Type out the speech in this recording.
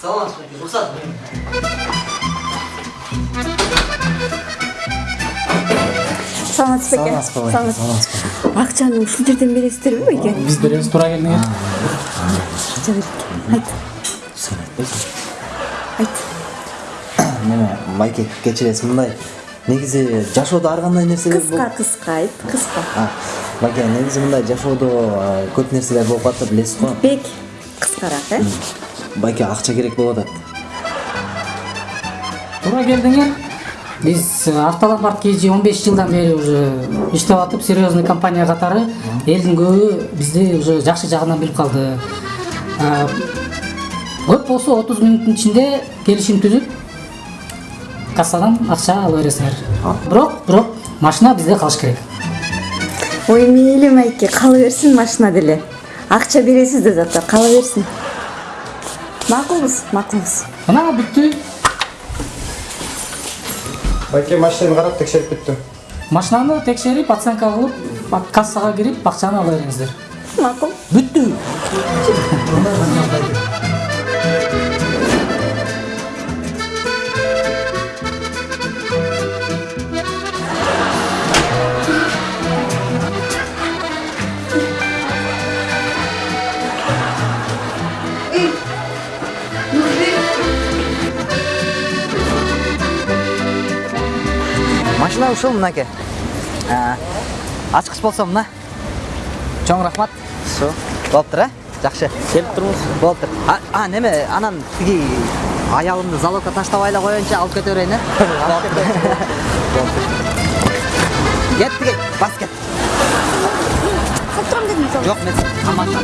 саламатсыз байке рұқсат беріңіз саламатсыз беке Саламатсыз ба, акчаны ушул жерден бересиздерби байке биз беребиз туура акча берет айт Сен айтпайсың. айт. Неме, майке кечиресиз мындай. Негизи жашоодо ар кандай нерселер кыска кыска айт кыска Байке, негизи мындай жашоодо көп нерселер болуп калат билесиз го. бек кыскараак э Байке акча керек болуп атат. туура келдиңер биз автоломбард kg 15 жылдан бери уже иштеп атып серьезный компания катары элдин көбү бизди уже жакшы жагынан билип калды А, көп болсо 30 мүнөттүн ичинде келишим түзүп кассадан акча ала бересиңер бирок бирок машина бизде калыш керек ой мейли майке кала берсин машина деле акча бересиз да зато кала берсин макулбуз макулбуз мына бүттү байке машинаны карап текшерип бүттүм машинаны текшерип оценка кылып бак- кассага кирип акчаны ала бериңиздер макул бүттү Машина ушул мынаке. А, Ачкыч болсо мына. Чоң рахмат. Все. Болуптур, э? Жакшы. Келип турмуз. Болуптур. А, а, неме, анан тиги аялымды залогко таштабай эле коеюнчу алып кете берейин, э? Кет тиги, бас кет. Жок, мен тамаша.